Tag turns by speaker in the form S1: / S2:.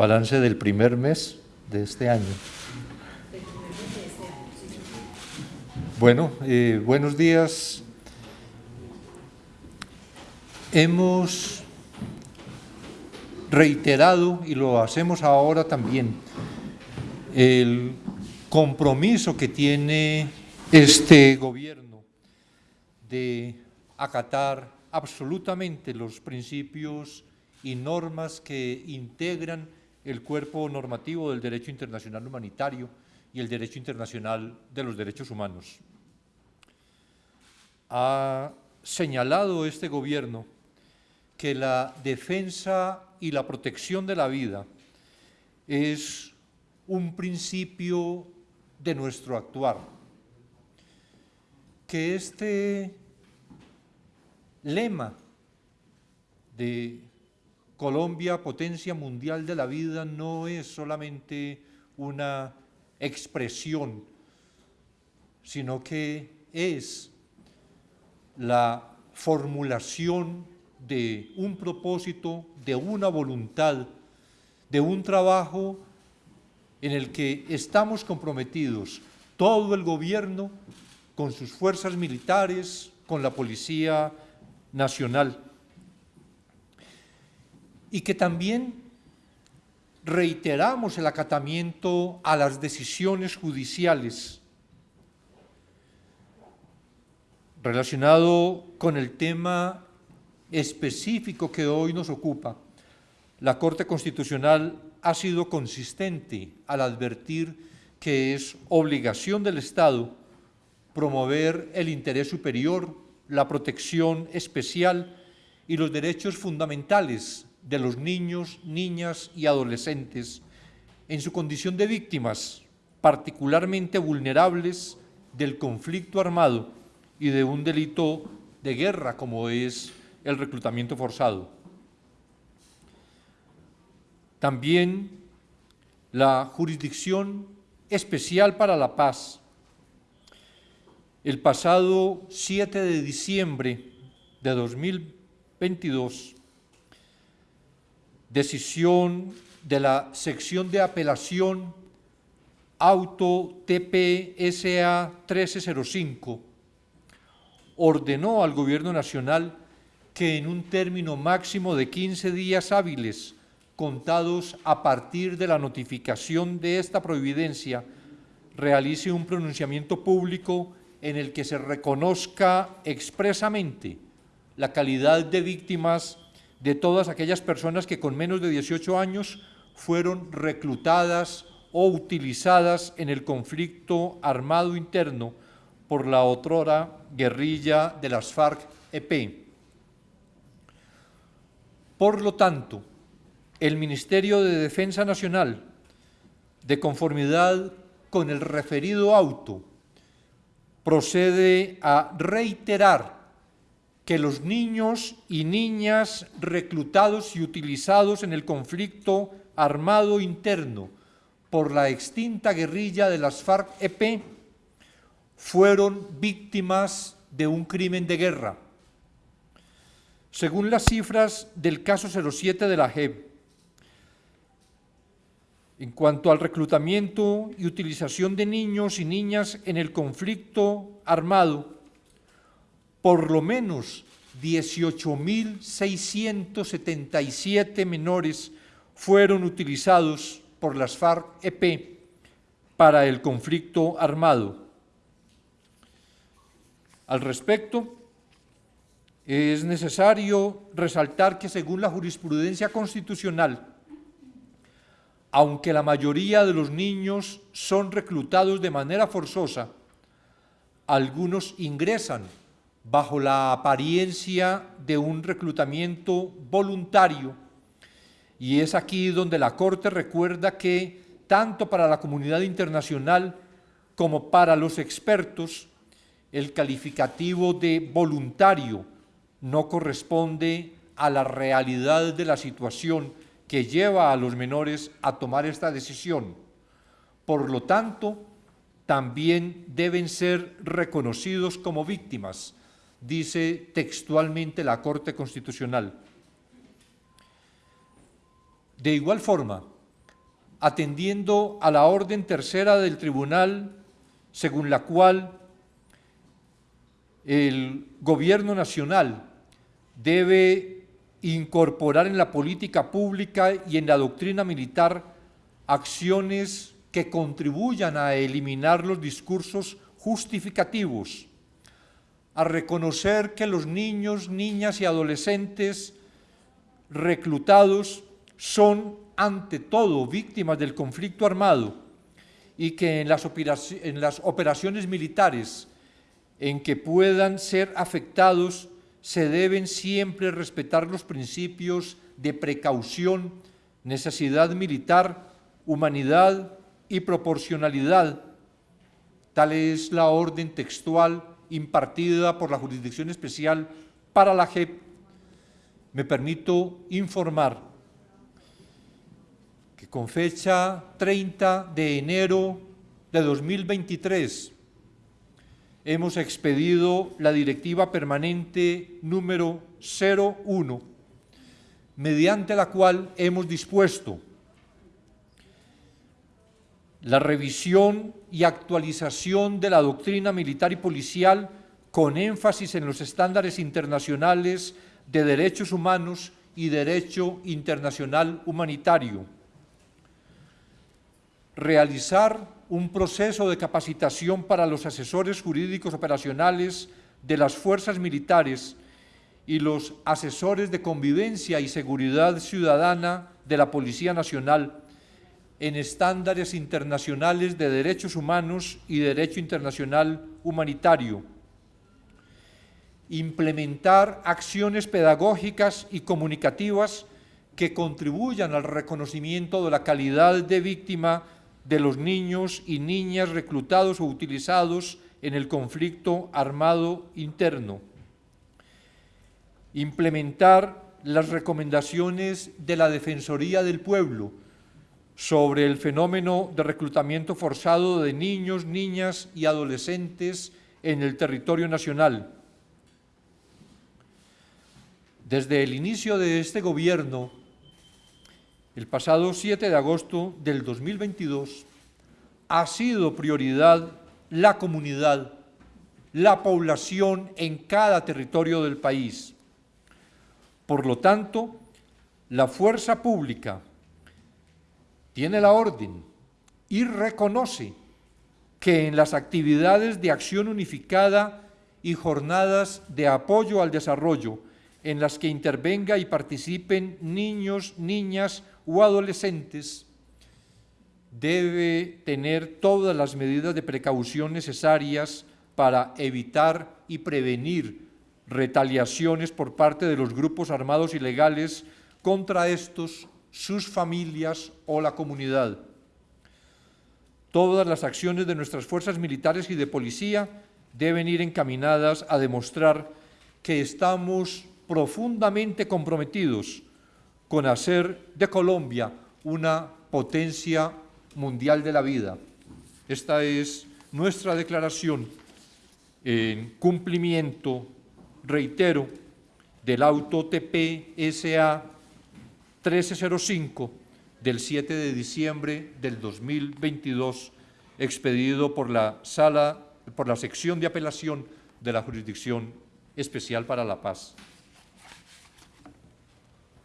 S1: Balance del primer mes de este año. Bueno, eh, buenos días. Hemos reiterado, y lo hacemos ahora también, el compromiso que tiene este gobierno de acatar absolutamente los principios y normas que integran el cuerpo normativo del derecho internacional humanitario y el derecho internacional de los derechos humanos. Ha señalado este gobierno que la defensa y la protección de la vida es un principio de nuestro actuar, que este lema de Colombia, potencia mundial de la vida, no es solamente una expresión, sino que es la formulación de un propósito, de una voluntad, de un trabajo en el que estamos comprometidos todo el gobierno con sus fuerzas militares, con la Policía Nacional y que también reiteramos el acatamiento a las decisiones judiciales relacionado con el tema específico que hoy nos ocupa. La Corte Constitucional ha sido consistente al advertir que es obligación del Estado promover el interés superior, la protección especial y los derechos fundamentales de los niños, niñas y adolescentes en su condición de víctimas particularmente vulnerables del conflicto armado y de un delito de guerra como es el reclutamiento forzado. También la jurisdicción especial para la paz. El pasado 7 de diciembre de 2022 decisión de la sección de apelación auto TPSA 1305 ordenó al Gobierno Nacional que en un término máximo de 15 días hábiles contados a partir de la notificación de esta providencia realice un pronunciamiento público en el que se reconozca expresamente la calidad de víctimas de todas aquellas personas que con menos de 18 años fueron reclutadas o utilizadas en el conflicto armado interno por la otrora guerrilla de las FARC-EP. Por lo tanto, el Ministerio de Defensa Nacional, de conformidad con el referido auto, procede a reiterar que los niños y niñas reclutados y utilizados en el conflicto armado interno por la extinta guerrilla de las FARC-EP fueron víctimas de un crimen de guerra. Según las cifras del caso 07 de la JEP, en cuanto al reclutamiento y utilización de niños y niñas en el conflicto armado, por lo menos 18.677 menores fueron utilizados por las FARC-EP para el conflicto armado. Al respecto, es necesario resaltar que según la jurisprudencia constitucional, aunque la mayoría de los niños son reclutados de manera forzosa, algunos ingresan bajo la apariencia de un reclutamiento voluntario y es aquí donde la Corte recuerda que tanto para la comunidad internacional como para los expertos el calificativo de voluntario no corresponde a la realidad de la situación que lleva a los menores a tomar esta decisión. Por lo tanto, también deben ser reconocidos como víctimas dice textualmente la Corte Constitucional. De igual forma, atendiendo a la orden tercera del tribunal, según la cual el gobierno nacional debe incorporar en la política pública y en la doctrina militar acciones que contribuyan a eliminar los discursos justificativos, a reconocer que los niños, niñas y adolescentes reclutados son ante todo víctimas del conflicto armado y que en las, operaciones militares en que puedan ser afectados se deben siempre respetar los principios de precaución, necesidad militar, humanidad y proporcionalidad. Tal es la orden textual impartida por la Jurisdicción Especial para la JEP. Me permito informar que con fecha 30 de enero de 2023 hemos expedido la directiva permanente número 01, mediante la cual hemos dispuesto la revisión y actualización de la doctrina militar y policial con énfasis en los estándares internacionales de derechos humanos y derecho internacional humanitario. Realizar un proceso de capacitación para los asesores jurídicos operacionales de las fuerzas militares y los asesores de convivencia y seguridad ciudadana de la Policía Nacional en estándares internacionales de derechos humanos y derecho internacional humanitario. Implementar acciones pedagógicas y comunicativas que contribuyan al reconocimiento de la calidad de víctima de los niños y niñas reclutados o utilizados en el conflicto armado interno. Implementar las recomendaciones de la Defensoría del Pueblo, sobre el fenómeno de reclutamiento forzado de niños, niñas y adolescentes en el territorio nacional. Desde el inicio de este gobierno, el pasado 7 de agosto del 2022, ha sido prioridad la comunidad, la población en cada territorio del país. Por lo tanto, la fuerza pública, tiene la orden y reconoce que en las actividades de acción unificada y jornadas de apoyo al desarrollo en las que intervenga y participen niños, niñas o adolescentes, debe tener todas las medidas de precaución necesarias para evitar y prevenir retaliaciones por parte de los grupos armados ilegales contra estos sus familias o la comunidad. Todas las acciones de nuestras fuerzas militares y de policía deben ir encaminadas a demostrar que estamos profundamente comprometidos con hacer de Colombia una potencia mundial de la vida. Esta es nuestra declaración en cumplimiento, reitero, del auto TPSA 1305 del 7 de diciembre del 2022, expedido por la sala, por la sección de apelación de la Jurisdicción Especial para la Paz.